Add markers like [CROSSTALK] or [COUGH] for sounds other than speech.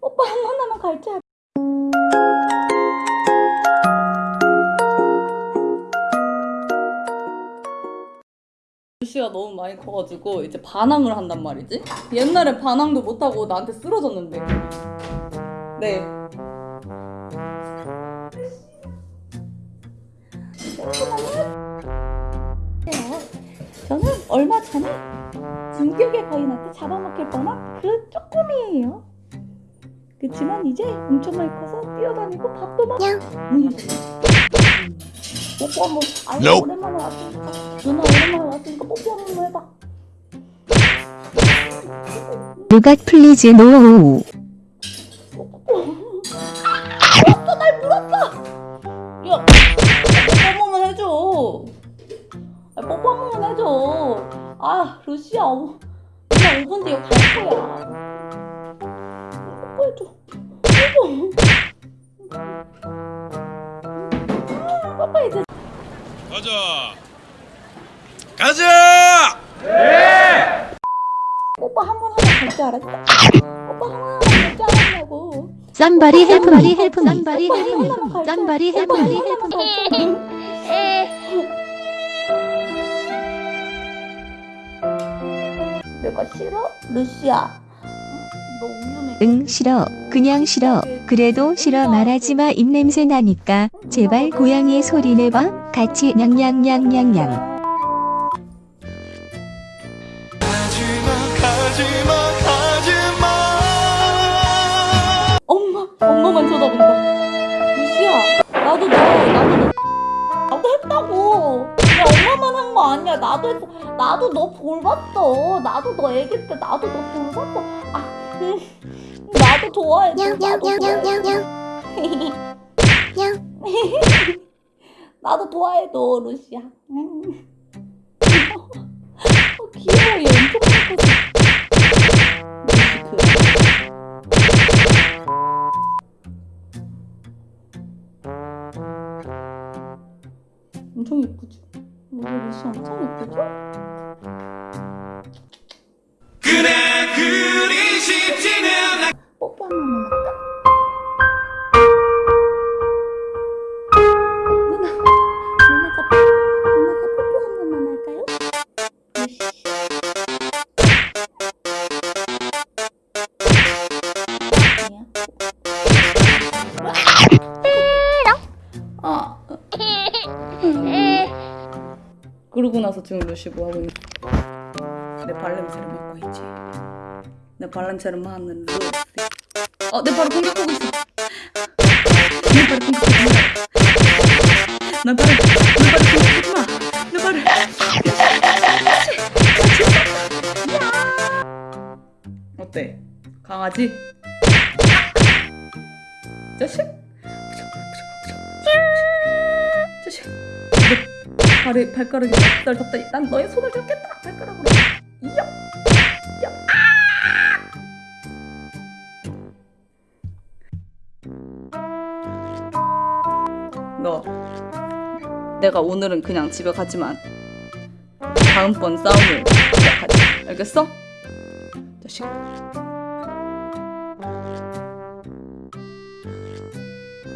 오빠 한 번만 갈자. 루시가 너무 많이 커가지고 이제 반항을 한단 말이지. 옛날에 반항도 못하고 나한테 쓰러졌는데. 네. 저는 얼마 전에 진격의 거인한테 잡아먹힐 뻔한 그 쪼꼬미예요. 그치만 이제 엄청 많이 커서 뛰어다니고 밥도 먹고. 음. 뽀뽀 한번. 아니 Nope. 오랜만에 왔으니까. 누나 오랜만에 왔으니까 뽀뽀 한 번 해봐. 누가 please no 물었어 날 물었어! 야 뽀뽀 한 번만 해줘. 아, 뽀뽀 한 번만 해줘. 아 루시야 어, 그냥 5분 뒤에 갈 거야 뽀뽀해줘 가자. 가자. 오빠 한 번 하면 갈줄 알았어? 오빠 한 번 하면 갈줄 알았냐고. somebody help me help me somebody help me somebody help me help me 내가 싫어? 루시야 너 우유맥 응 싫어. 그냥 싫어 그래도 싫어 말하지마 입냄새 나니까. 제발 고양이 소리 내봐. 같이 냥냥냥냥냥. 엄마 엄마만 쳐다본다. 루시야 나도 너 나도 너 나도 했다고. 야 엄마만 한 거 아니야. 나도 했어. 나도 너 돌봤어. 나도 너 애기 때 나도 너 돌봤어. 아 음, 나도 좋아해 [LAUGHS] 나도 좋아해 너 루시야 음. 어, 귀여워 얘 엄청 그 엄청 예쁘죠? 우리 루시 엄청 예쁘죠? 그래 그리 쉽지는 한 번만 할까? 그러고 나서 지금 루시 뭐 하고 있는? 내 발냄새를 맡고 있지. 내 발냄새를 맡는 루시. 어, 내 발을 공격하고 있어. 내 발을 공격하지 마. 내 발을, 내 발을 공격하지 마. 내 발을. 어때? 강아지? 자식? 자식. 내 발에 발가락이 날 덮다. 난 너의 손을 잡겠다. 발가락으로. 너. 내가 오늘은 그냥 집에 가지만 다음번 싸움을 시작하지 알겠어? 자식